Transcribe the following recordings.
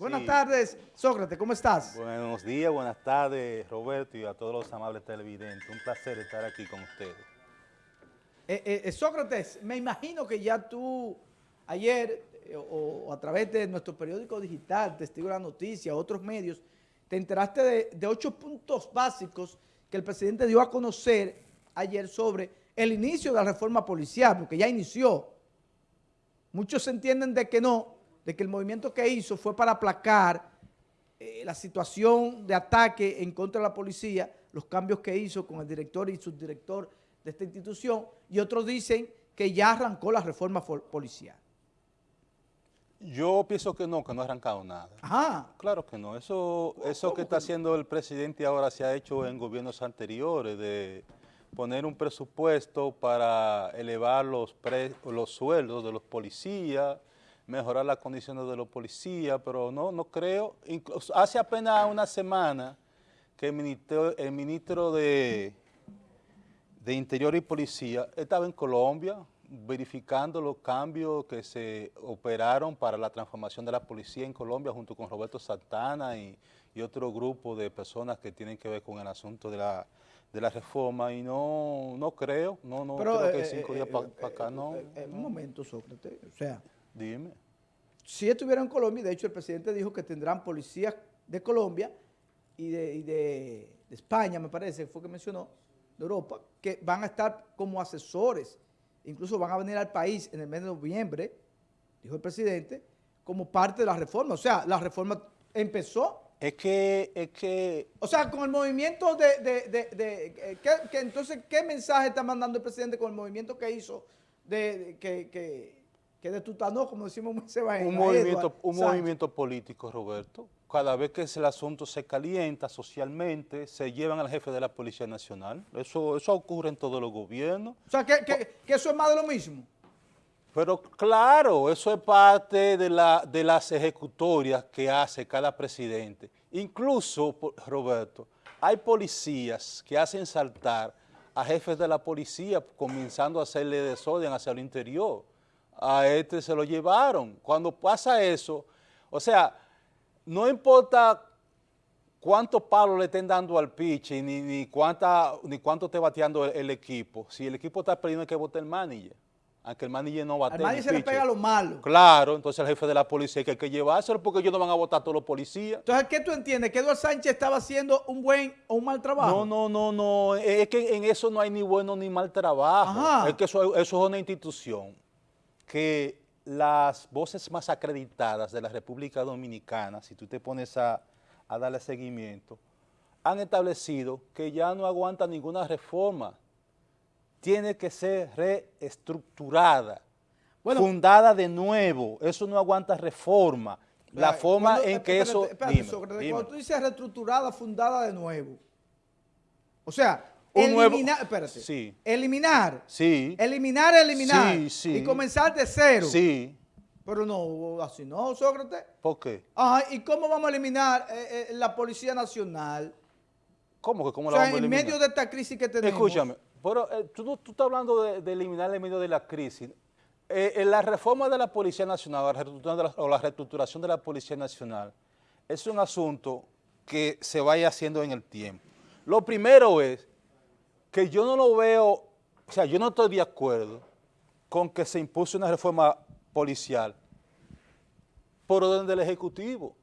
Buenas tardes, Sócrates, ¿cómo estás? Buenos días, buenas tardes, Roberto, y a todos los amables televidentes. Un placer estar aquí con ustedes. Eh, eh, eh, Sócrates, me imagino que ya tú ayer o, a través de nuestro periódico digital, Testigo de la Noticia, otros medios, te enteraste de, de ocho puntos básicos que el presidente dio a conocer ayer sobre el inicio de la reforma policial, porque ya inició. Muchos entienden de que no, de que el movimiento que hizo fue para aplacar eh, la situación de ataque en contra de la policía, los cambios que hizo con el director y subdirector de esta institución, y otros dicen que ya arrancó la reforma policial. Yo pienso que no, que no ha arrancado nada. Ajá. Claro que no. Eso, eso que está haciendo el presidente ahora se ha hecho en gobiernos anteriores, de poner un presupuesto para elevar los, los sueldos de los policías, mejorar las condiciones de los policías, pero no, no creo. Incluso hace apenas una semana que el ministro, el ministro de, de Interior y Policía estaba en Colombia verificando los cambios que se operaron para la transformación de la policía en Colombia junto con Roberto Santana y, y otro grupo de personas que tienen que ver con el asunto de la, de la reforma y no, no creo, no, no Pero, creo que eh, cinco eh, días para eh, acá no. un momento, Sócrates, o sea... Dime. Si estuviera en Colombia, de hecho el presidente dijo que tendrán policías de Colombia y de, España, me parece, fue que mencionó, de Europa, que van a estar como asesores, incluso van a venir al país en el mes de noviembre, dijo el presidente, como parte de la reforma. O sea, la reforma empezó. Es que, es que... O sea, con el movimiento de... de, que, entonces, ¿qué mensaje está mandando el presidente con el movimiento que hizo de, que que de tutanó, como decimos se va un movimiento Un movimiento político, Roberto. Cada vez que el asunto se calienta socialmente, se llevan al jefe de la Policía Nacional. Eso, eso ocurre en todos los gobiernos. O sea, que, que, eso es más de lo mismo. Pero claro, eso es parte de, la, de las ejecutorias que hace cada presidente. Incluso, Roberto, hay policías que hacen saltar a jefes de la policía comenzando a hacerle desorden hacia el interior a este se lo llevaron. Cuando pasa eso, o sea, no importa cuántos palos le estén dando al pitch ni, ni, cuánta, ni cuánto esté bateando el, equipo. Si el equipo está perdiendo, hay que votar el manager. Aunque el manager no bate. Al manager se le pega lo malo. Claro, entonces el jefe de la policía hay que llevárselo porque ellos no van a votar todos los policías. Entonces, ¿qué tú entiendes? ¿Que Eduardo Sánchez estaba haciendo un buen o un mal trabajo? No, no, no, no. Es que en eso no hay ni bueno ni mal trabajo. Es que eso, eso es una institución que las voces más acreditadas de la República Dominicana, si tú te pones a, darle seguimiento, han establecido que ya no aguanta ninguna reforma. Tiene que ser reestructurada, fundada de nuevo. Eso no aguanta reforma. La forma en que eso... Cuando tú dices reestructurada, fundada de nuevo, o sea, eliminar, espérate, sí. eliminar, sí. eliminar, eliminar, sí, sí. y comenzar de cero. Sí. Pero no, así no, Sócrates. ¿Por qué? Ajá, ¿y cómo vamos a eliminar eh, eh, la Policía Nacional? ¿Cómo que cómo o la vamos a eliminar? en medio de esta crisis que tenemos. Escúchame, pero eh, tú, tú, estás hablando de, eliminar en medio de la crisis. en la reforma de la Policía Nacional o la reestructuración de la Policía Nacional es un asunto que se vaya haciendo en el tiempo. Lo primero es que yo no lo veo, o sea, yo no estoy de acuerdo con que se impulse una reforma policial por orden del Ejecutivo.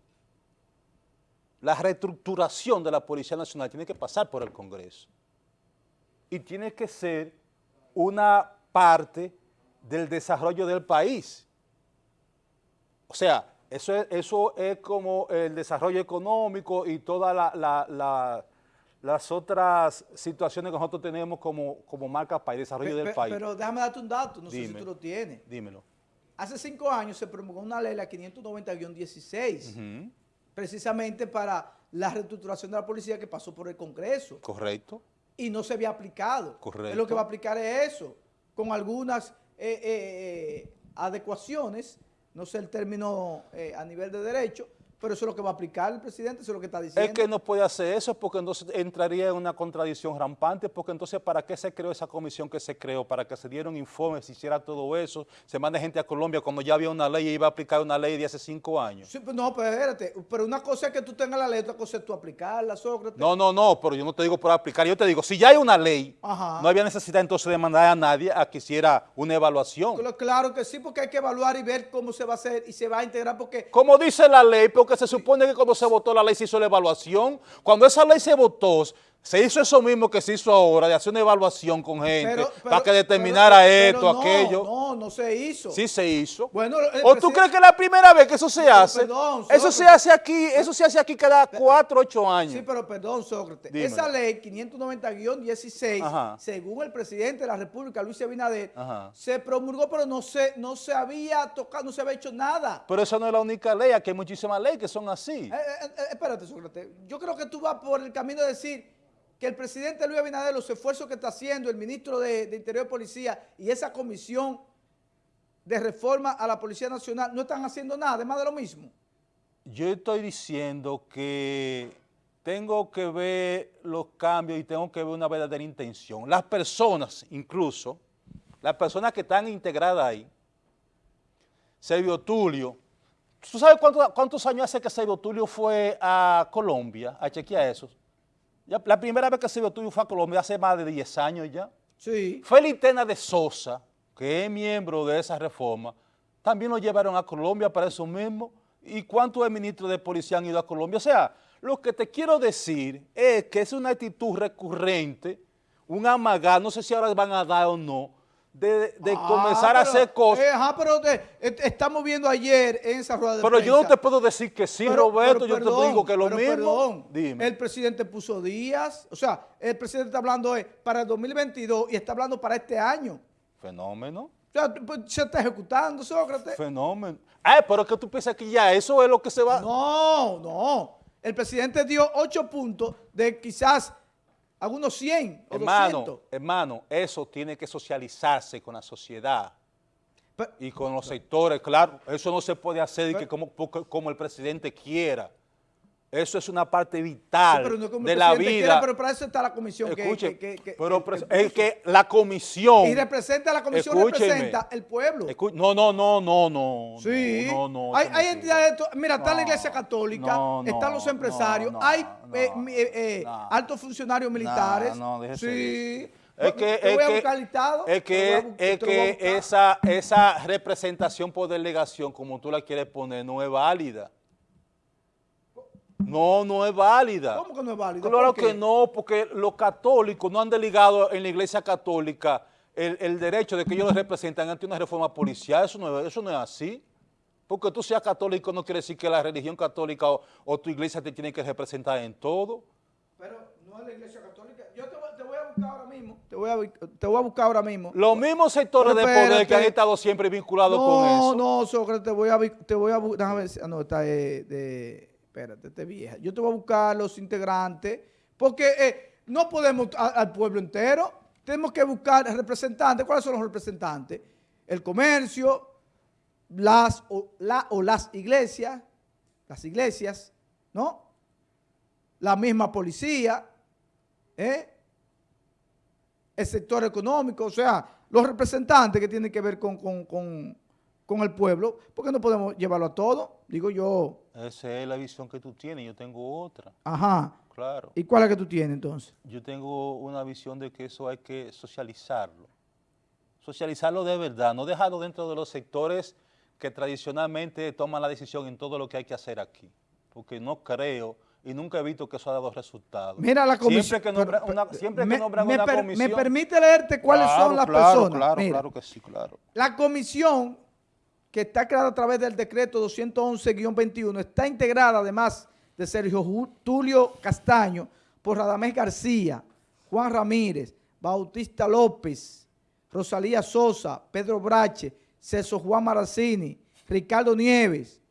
La reestructuración de la Policía Nacional tiene que pasar por el Congreso y tiene que ser una parte del desarrollo del país. O sea, eso es, eso es como el desarrollo económico y toda la las otras situaciones que nosotros tenemos como, como marca país, desarrollo del país. Pero déjame darte un dato, no sé si tú lo tienes. Dímelo. Hace cinco años se promulgó una ley, la 590-16, precisamente para la reestructuración de la policía que pasó por el Congreso. Correcto. Y no se había aplicado. Correcto. lo que va a aplicar es eso, con algunas eh, eh, eh, adecuaciones, no sé el término a nivel de derecho, Pero eso es lo que va a aplicar el presidente, eso es lo que está diciendo. Es que no puede hacer eso porque entonces entraría en una contradicción rampante, porque entonces ¿para qué se creó esa comisión que se creó? Para que se dieran informes, se hiciera todo eso, se mande gente a Colombia cuando ya había una ley y iba a aplicar una ley de hace cinco años. Sí, pues no, pero espérate, pero una cosa es que tú tengas la ley, otra cosa es tú aplicarla, Sócrates. No, no, no, pero yo no te digo por aplicar, yo te digo, si ya hay una ley, Ajá. no había necesidad entonces de mandar a nadie a que hiciera una evaluación. Claro- Claro que sí, porque hay que evaluar y ver cómo se va a hacer y se va a integrar, porque Como dice la ley, porque se supone que cuando se votó la ley se hizo la evaluación. Cuando esa ley se votó, se hizo eso mismo que se hizo ahora, de hacer una evaluación con gente, Pero- para que determinara pero- esto, no, aquello. No, no se hizo. Sí se hizo. Bueno, ¿O tú crees que es la primera vez que eso se hace? perdón, eso se Sócrates. hace aquí, eso se hace aquí cada cuatro, ocho años. Sí, pero perdón, Sócrates. Dímelo. Esa ley 590-16, Ajá. según el presidente de la República, Luis Abinader, Ajá. se promulgó, pero no se, no se había tocado, no se había hecho nada. Pero esa no es la única ley, aquí hay muchísimas leyes que son así. Eh, eh, eh, espérate, Sócrates. Yo creo que tú vas por el camino de decir que el presidente Luis Abinader, los esfuerzos que está haciendo, el ministro de, Interior y Policía y esa comisión de reforma a la Policía Nacional no están haciendo nada, además de lo mismo. Yo estoy diciendo que tengo que ver los cambios y tengo que ver una verdadera intención. Las personas, incluso, las personas que están integradas ahí, Servio Tulio, ¿tú sabes cuánto- cuántos años hace que Servio Tulio fue a Colombia a chequear eso? Ya, la primera vez que Servio Tulio fue a Colombia hace más de 10 años ya. Sí. Felitena de Sosa, que es miembro de esa reforma, también lo llevaron a Colombia para eso mismo. ¿Y cuántos ministros de policía han ido a Colombia? O sea, lo que te quiero decir es que es una actitud recurrente, un amagar, no sé si ahora van a dar o no, de, de Ah, comenzar a hacer cosas. eh, ajá, pero te- et- estamos viendo ayer en esa rueda de pero yo no te puedo decir que sí, Pero- Roberto, pero yo te digo que lo mismo. perdón, Dime. El presidente puso días, o sea, el presidente está hablando para el 2022 y está hablando para este año. Fenómeno. O sea, pues, se está ejecutando, Sócrates. Fenómeno. Ay, pero es que tú piensas que ya eso es lo que se va... No, no. El presidente dio ocho puntos de quizás algunos 100 o Hermano, 200. hermano, eso tiene que socializarse con la sociedad y con los sectores, claro, eso no se puede hacer y que como, como el presidente quiera. Eso es una parte vital Sí, pero no de la quiera, vida. pero para eso está la comisión Escuche, que, que- que- pero es que la comisión... y representa la comisión representa el pueblo. escu- no, no, no, no, no. Sí, No, no, hay, hay entidades, mira, está la iglesia católica, están los empresarios, hay eh, eh, eh, altos funcionarios militares. no, sí. Es que, es que- es que, es que esa, esa representación por delegación, como tú la quieres poner, no es válida. No, no es válida. ¿Cómo que no es válido? Claro que no, porque los católicos no han delegado en la iglesia católica el, el derecho de que ellos los representan ante una reforma policial. Eso no, es- eso no es así. Porque tú seas católico no quiere decir que la religión católica o, o tu iglesia te tiene que representar en todo. Pero no es la iglesia católica. Yo te, voy- te voy a buscar ahora mismo. Te voy a, bu- te voy a buscar ahora mismo. Los mismos sectores Pero de poder que han estado siempre vinculados con No, eso. no, Sócrates, te voy a, te voy a déjame ver si- ah, no, está de, de- espérate, esta es vieja. Yo te voy a buscar los integrantes, porque eh, no podemos al pueblo entero, tenemos que buscar representantes. ¿Cuáles son los representantes? El comercio, las o, la, o las iglesias, las iglesias, ¿no? La misma policía, ¿eh? el sector económico, o sea, los representantes que tienen que ver con, con- con- con el pueblo, porque no podemos llevarlo a todo, digo yo, Esa es la visión que tú tienes, yo tengo otra, ajá, claro. ¿y cuál es que tú tienes entonces? Yo tengo una visión de que eso hay que socializarlo. Socializarlo de verdad, no dejarlo dentro de los sectores que tradicionalmente toman la decisión en todo lo que hay que hacer aquí. Porque no creo y nunca he visto que eso ha dado resultados. Mira la comisión. Siempre que nombran una, siempre que me, nombran me una per- comisión. me permite leerte cuáles Claro, son las claro, personas. Claro, Mira, claro que sí, claro. La comisión que está creada a través del decreto 211-21 está integrada además de Sergio Tulio Castaño por Radamés García, Juan Ramírez, Bautista López, Rosalía Sosa, Pedro Brache, César Juan Maracini, Ricardo Nieves,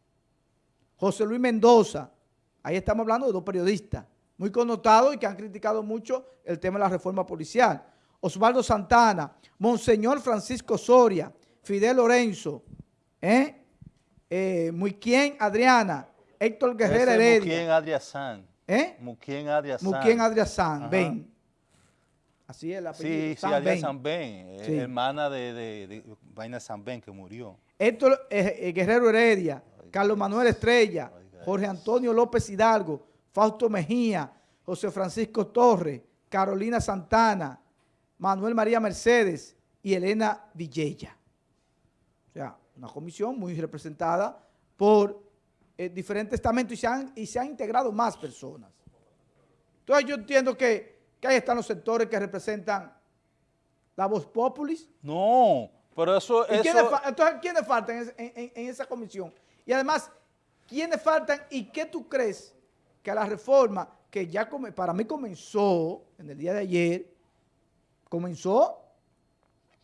José Luis Mendoza. Ahí estamos hablando de dos periodistas muy connotados y que han criticado mucho el tema de la reforma policial. Osvaldo Santana, Monseñor Francisco Soria, Fidel Lorenzo, ¿eh? Eh, Muiquien Adriana, Héctor Guerrero Heredia. Muquien Adriazán. ¿Eh? Muquien Adriazán. Muquien Adriazán. Ben. Así es el apellido. Sí, sí, Adrián. San Ben, eh, Sí. hermana de, de, de Vaina San Ben que murió. Héctor eh, Guerrero Heredia, Carlos Manuel Estrella, Jorge Antonio López Hidalgo, Fausto Mejía, José Francisco Torres, Carolina Santana, Manuel María Mercedes y Elena Villella. O sea, una comisión muy representada por eh, diferentes estamentos y se, han, y se han integrado más personas. Entonces yo entiendo que, que ahí están los sectores que representan la voz populis, No, pero eso... ¿Y quiénes entonces, ¿quiénes faltan en, ese- en- en- en esa comisión? Y además, ¿quiénes faltan y qué tú crees que la reforma que ya come- para mí comenzó en el día de ayer, comenzó,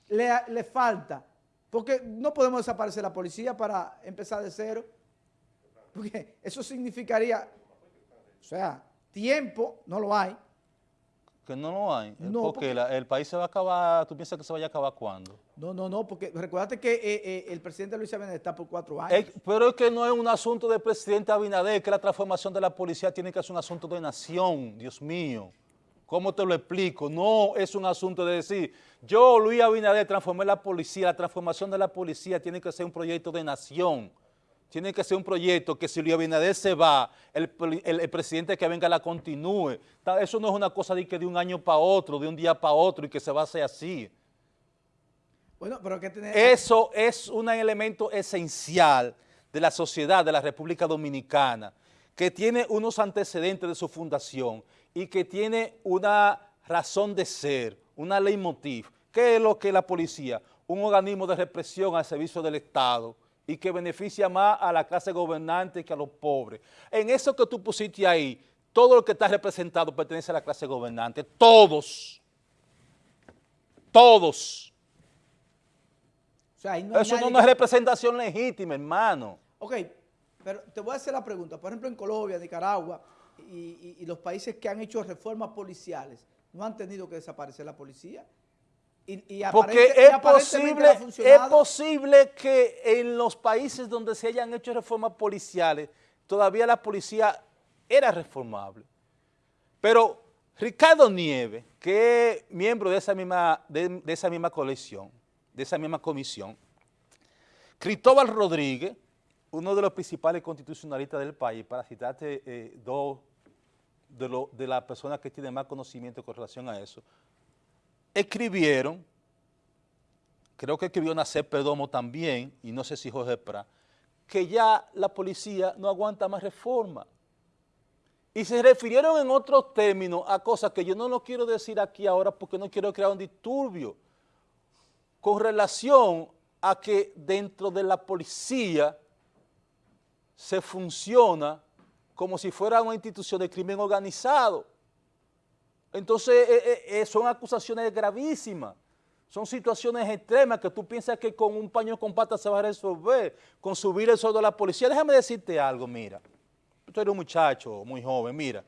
le, le falta? Porque no podemos desaparecer la policía para empezar de cero, porque eso significaría, o sea, tiempo, no lo hay. que no lo hay. No, porque, porque- la- el país se va a acabar, ¿tú piensas que se vaya a acabar cuándo? No, no, no, porque recuérdate que eh, eh, el presidente Luis Abinader está por cuatro años. Eh, pero es que no es un asunto del presidente Abinader, que la transformación de la policía tiene que ser un asunto de nación, Dios mío. ¿Cómo te lo explico? No es un asunto de decir, yo, Luis Abinader, transformé la policía, la transformación de la policía tiene que ser un proyecto de nación. Tiene que ser un proyecto que si Luis Abinader se va, el, el- el presidente que venga la continúe. Eso no es una cosa de que de un año para otro, de un día para otro y que se va a hacer así. Bueno, pero hay que tener... Eso es un elemento esencial de la sociedad de la República Dominicana, que tiene unos antecedentes de su fundación y que tiene una razón de ser, una leitmotiv. ¿Qué es lo que es la policía? Un organismo de represión al servicio del Estado y que beneficia más a la clase gobernante que a los pobres. En eso que tú pusiste ahí, todo lo que está representado pertenece a la clase gobernante, todos, todos. O sea, ahí no hay Eso no es representación legítima, hermano. Ok, pero te voy a hacer la pregunta. Por ejemplo, en Colombia, Nicaragua y, y- y los países que han hecho reformas policiales, ¿no han tenido que desaparecer la policía? Y, y Porque es posible, es posible que en los países donde se hayan hecho reformas policiales, todavía la policía era reformable. Pero Ricardo Nieves, que es miembro de esa misma, de, de esa misma colección, de esa misma comisión, Cristóbal Rodríguez, uno de los principales constitucionalistas del país, para citarte eh, dos de, lo- de las personas que tienen más conocimiento con relación a eso, escribieron, creo que escribió Nacer Perdomo también, y no sé si Jorge Prat, que ya la policía no aguanta más reforma. Y se refirieron en otros términos a cosas que yo no lo quiero decir aquí ahora porque no quiero crear un disturbio, con relación a que dentro de la policía se funciona como si fuera una institución de crimen organizado. Entonces, eh, eh, eh, son acusaciones gravísimas, son situaciones extremas que tú piensas que con un paño con patas se va a resolver, con subir el sueldo de la policía. Déjame decirte algo, mira, tú eres un muchacho muy joven, mira.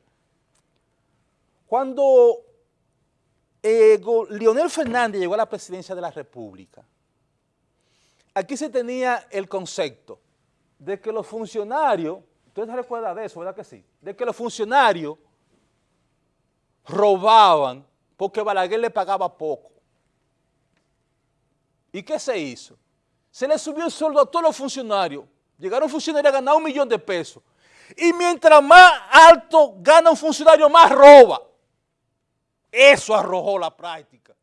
Cuando eh, Leonel Fernández llegó a la presidencia de la República, aquí se tenía el concepto de que los funcionarios, ustedes se recuerdan de eso, ¿verdad que sí? De que los funcionarios robaban porque Balaguer le pagaba poco. ¿Y qué se hizo? Se le subió el sueldo a todos los funcionarios. Llegaron funcionarios a ganar un millón de pesos. Y mientras más alto gana un funcionario, más roba. Eso arrojó la práctica.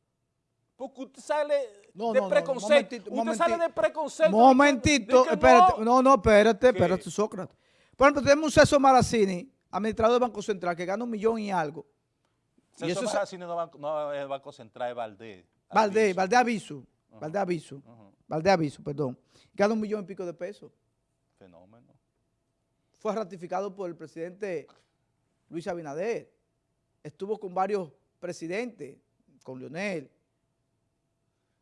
Porque usted sale No, de no, no, preconcepto. momentito, usted momentito. sale de preconcepto. Momentito, de que espérate. no. No, espérate, ¿Qué? espérate, Sócrates. Por ejemplo, tenemos un César Maracini, administrador del Banco Central, que gana un millón y algo. Y Eso Maracini no, es el Banco Central, es Valdés. Valdés, Aviso. Valdés Aviso, Valdés Aviso. Valdés Aviso, perdón. Gana un millón y pico de pesos. Fenómeno. Fue ratificado por el presidente Luis Abinader. Estuvo con varios presidentes, con Leonel,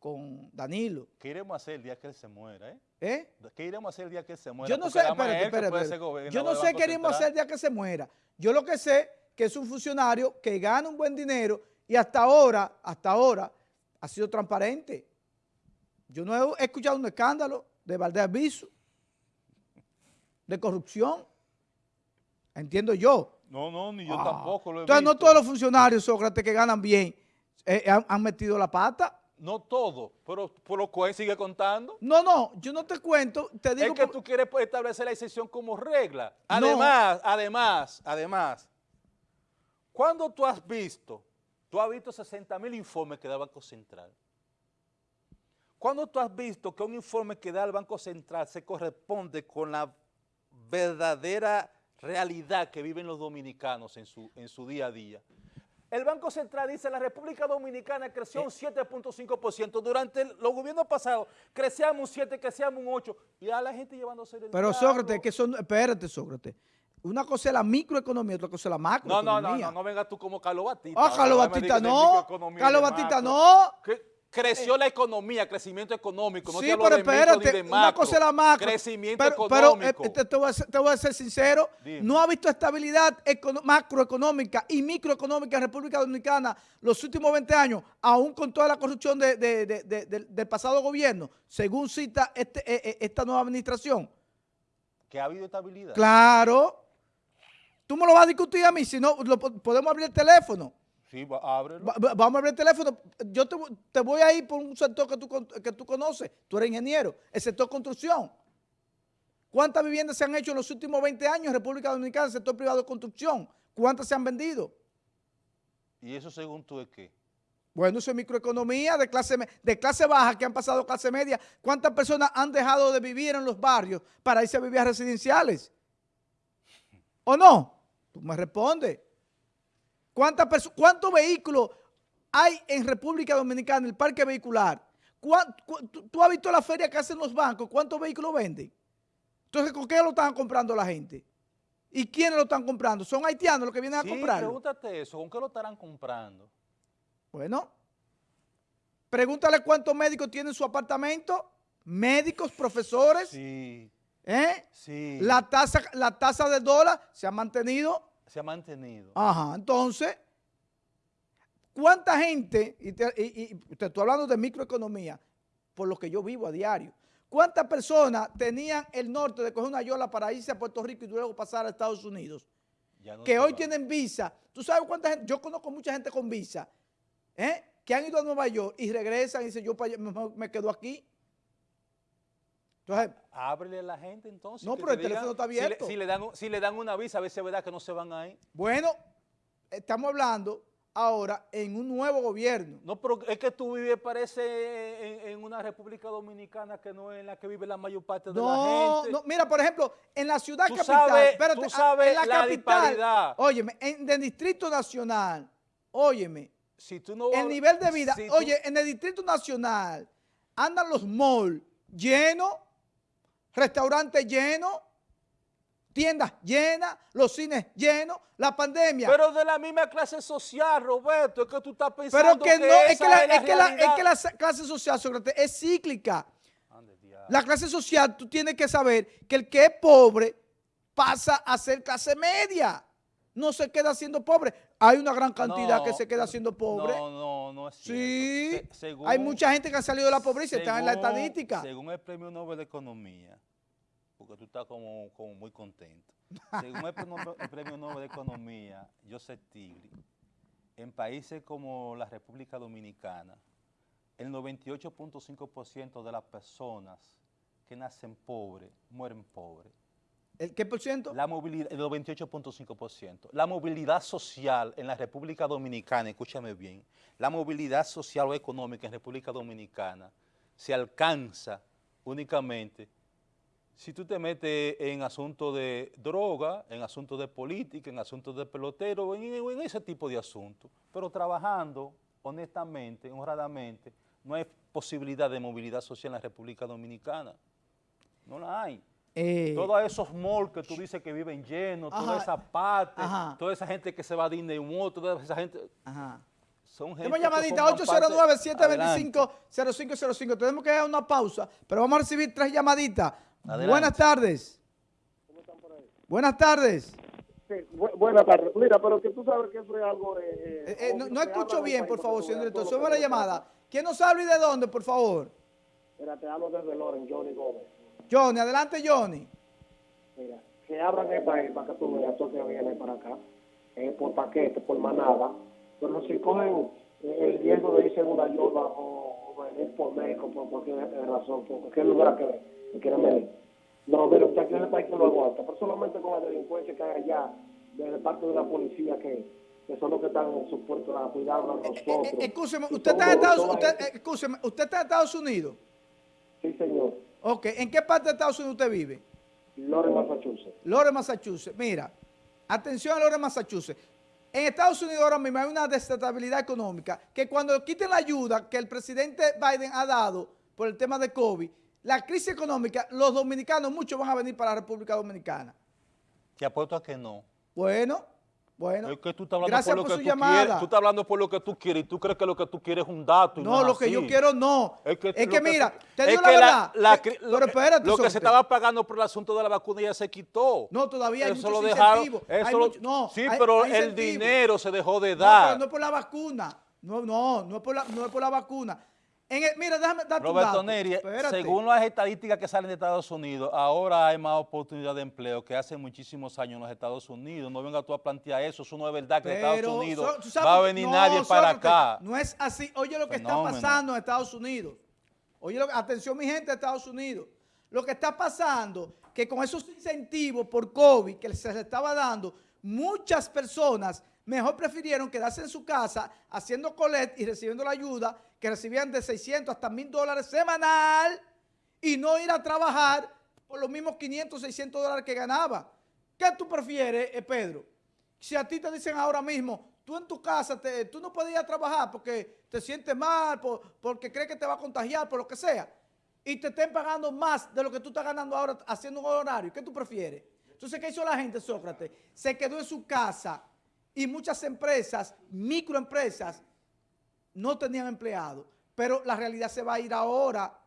con Danilo. ¿Qué iremos a hacer el día que él se muera, eh? ¿Eh? ¿Qué iremos a hacer el día que él se muera? Yo no Porque sé, espérate, espérate, Yo no sé qué queremos Central. hacer el día que se muera. Yo lo que sé que es un funcionario que gana un buen dinero y hasta ahora, hasta ahora, ha sido transparente. Yo no he escuchado un escándalo de Valdés Aviso, de corrupción. Entiendo yo. No, no, ni yo Ah. tampoco lo he Entonces, no todos los funcionarios, Sócrates, que ganan bien, eh, han, han metido la pata. No todo, pero por lo cual sigue contando. No, no, yo no te cuento, te digo... es que por- tú quieres pues, establecer la excepción como regla. No. Además, además, además, cuando tú has visto, tú has visto 60 mil informes que da el Banco Central. Cuando tú has visto que un informe que da el Banco Central se corresponde con la verdadera realidad que viven los dominicanos en su, en su día a día. El Banco Central dice la República Dominicana creció un 7.5%. Durante el- los gobiernos pasados crecíamos un 7, crecíamos un 8. Y a la gente llevándose el Pero. Sócrates, que son, espérate Sócrates, una cosa es la microeconomía, otra cosa es la No, macroeconomía. no, no, no, no venga tú como Carlos Batista. Ah, Carlos Ahora me Batista no, Carlos Batista no. Que creció la economía, crecimiento económico. No sí, te hablo pero de micro ni espérate, una cosa es la macro. Crecimiento pero, pero, económico. eh, te, te voy a ser, te voy a ser sincero, Dime. no ha visto estabilidad macroeconómica y microeconómica en República Dominicana los últimos 20 años, aún con toda la corrupción de- de- de- de- de- del pasado gobierno, según cita este, eh, eh, esta nueva administración. que ha habido estabilidad. Claro. Tú me lo vas a discutir a mí, si no, lo podemos abrir el teléfono. Sí, va- ábrelo. Va- va- vamos a abrir el teléfono. Yo te, voy- te voy a ir por un sector que tú, que tú conoces. Tú eres ingeniero. El sector construcción. ¿Cuántas viviendas se han hecho en los últimos 20 años en República Dominicana en el sector privado de construcción? ¿Cuántas se han vendido? ¿Y eso según tú es qué? Bueno, eso es microeconomía de clase, de clase baja que han pasado a clase media. ¿Cuántas personas han dejado de vivir en los barrios para irse a vivir a residenciales? ¿O no? Tú me respondes. ¿Cuántas perso- ¿Cuántos vehículos hay en República Dominicana en el parque vehicular? ¿Cuán- cu- tú, tú has visto la feria que hacen los bancos? ¿Cuántos vehículos venden? Entonces, ¿con qué lo están comprando la gente? ¿Y quiénes lo están comprando? ¿Son haitianos los que vienen a Sí, comprarlo? pregúntate eso. ¿Con qué lo estarán comprando? Bueno, pregúntale cuántos médicos tienen su apartamento, médicos, profesores, Sí, ¿eh? sí. La tasa, la tasa del dólar se ha mantenido. Se ha mantenido. Ajá, entonces, ¿cuánta gente, y, te, y- y te estoy hablando de microeconomía, por lo que yo vivo a diario, cuántas personas tenían el norte de coger una yola para irse a Puerto Rico y luego pasar a Estados Unidos? No que hoy va. tienen visa. ¿Tú sabes cuánta gente? Yo conozco mucha gente con visa, ¿eh? que han ido a Nueva York y regresan y dicen, yo me quedo aquí. Entonces, Ábrele a la gente entonces. No, pero el teléfono está si le- abierto. Si le, dan, si le dan una visa, a ver si es verdad que no se van ahí. bueno, estamos hablando ahora en un nuevo gobierno. No, pero es que tú vives, parece, en, en una República Dominicana que no es en la que vive la mayor parte de la No, gente. no, mira, por ejemplo, en la ciudad Tú capital, sabes- espérate, tú ah, sabes en la, la capital, disparidad. óyeme, en el Distrito Nacional, óyeme, Si tú no el nivel de vida, si tú- oye, en el Distrito Nacional andan los malls llenos, restaurantes llenos, tiendas llenas, los cines llenos, la pandemia. Pero de la misma clase social, Roberto, es que tú estás Pero pensando que no, es que, la, es la que la, es que la clase social, Sócrates, es cíclica. La clase social, tú tienes que saber que el que es pobre pasa a ser clase media. No se queda siendo pobre. Hay una gran cantidad No, que se queda siendo pobre. No, no, no es cierto. sí. Se- según- Hay mucha gente que ha salido de la pobreza y están en la estadística. Según el Premio Nobel de Economía, porque tú estás como, como muy contento. Según el, Premio- el Premio Nobel de Economía, Joseph Tigri, en países como la República Dominicana, el 98.5% de las personas que nacen pobres mueren pobres. ¿El qué por ciento? El 98.5%. La movilidad social en la República Dominicana, escúchame bien, la movilidad social o económica en República Dominicana se alcanza únicamente si tú te metes en asuntos de droga, en asuntos de política, en asuntos de pelotero, en, en ese tipo de asuntos. Pero trabajando honestamente, honradamente, no hay posibilidad de movilidad social en la República Dominicana. No la hay. Eh, Todos esos malls que tú dices que viven llenos, Ajá. toda esa parte, Ajá. toda esa gente que se va a Disney World, toda esa gente, ajá. son gente Tenemos llamadita forman parte- Adelante. 809-725-0505. Tenemos que dar una pausa, pero vamos a recibir tres llamaditas. Adelante. Buenas tardes. Buenas tardes. Sí, bu- buenas tardes. Mira, pero que tú sabes que eso es algo... Eh, Eh, eh, no, escucho bien, por favor, señor director. Sube la llamada. ¿Quién nos habla y de dónde, por favor? Mira, te hablo desde Loren, Johnny Gómez. Johnny, adelante, Johnny. Mira, que abran el país para que tú veas todo que viene para acá, eh, por paquete, por manada. Pero si cogen eh, el riesgo de irse en una yola o, o venir por México por cualquier eh, razón, por cualquier lugar que, que quieran venir. No, pero usted aquí en el país que lo aguanta, pero solamente con la delincuencia que hay allá, de parte de la policía que, que son los que están supuestos a cuidarnos a nosotros. Eh, eh, Escúcheme, Y usted todo- está en Estados usted, eh, ¿usted está en Estados Unidos? Sí, señor. Ok, ¿en qué parte de Estados Unidos usted vive? Lore, Massachusetts. Lore, Massachusetts. Mira, atención a Lore, Massachusetts. En Estados Unidos ahora mismo hay una desestabilidad económica que cuando quiten la ayuda que el presidente Biden ha dado por el tema de COVID, la crisis económica, los dominicanos, muchos van a venir para la República Dominicana. Te apuesto a que no. Bueno, bueno. es que tú estás hablando gracias por lo por que su tú llamada. quieres. Tú estás hablando por lo que tú quieres y tú crees que lo que tú quieres es un dato. y No, lo que yo quiero no. Es que, Es lo que mira, te digo la verdad. la que- lo, pero espérate, lo que se estaba pagando por el asunto de la vacuna ya se quitó. No, todavía hay Eso muchos lo dejaron, incentivos. eso Hay lo- mucho- no, sí, hay- pero hay el dinero se dejó de No, dar. pero no es por la vacuna. No, no, no es por la, no es por la vacuna. En el- mira, déjame darte un Roberto dato. Neri, Espérate. según las estadísticas que salen de Estados Unidos, ahora hay más oportunidad de empleo que hace muchísimos años en los Estados Unidos. No venga tú a plantear eso, eso no es verdad que en Estados Unidos so- ¿tú sabes va a venir no, nadie para acá. No es así. Oye lo que Fenómeno. está pasando en Estados Unidos. Oye, lo atención mi gente de Estados Unidos. Lo que está pasando, que con esos incentivos por COVID que se les estaba dando, muchas personas mejor prefirieron quedarse en su casa haciendo colet y recibiendo la ayuda que recibían de 600 hasta 1000 dólares semanal y no ir a trabajar por los mismos 500, 600 dólares que ganaba. ¿Qué tú prefieres, eh, Pedro? Si a ti te dicen ahora mismo, tú en tu casa, tú no a trabajar porque te sientes mal, por- porque crees que te va a contagiar, por lo que sea, y te estén pagando más de lo que tú estás ganando ahora haciendo un horario, ¿qué tú prefieres? Entonces, ¿qué hizo la gente, Sócrates? Se quedó en su casa y muchas empresas, microempresas, no tenían empleados. Pero la realidad se va a ir ahora.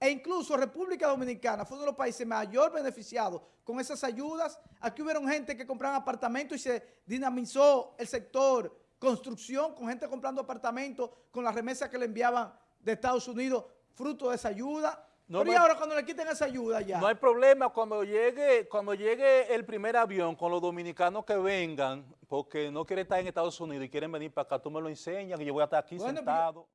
E incluso República Dominicana fue uno de los países mayor beneficiados con esas ayudas. Aquí hubieron gente que compraban apartamentos y se dinamizó el sector construcción con gente comprando apartamentos con las remesas que le enviaban de Estados Unidos fruto de esa ayuda. No Pero y ahora cuando le quiten esa ayuda ya. No hay problema cuando llegue, cuando llegue el primer avión con los dominicanos que vengan, porque no quieren estar en Estados Unidos y quieren venir para acá, tú me lo enseñas y yo voy a estar aquí Bueno, sentado.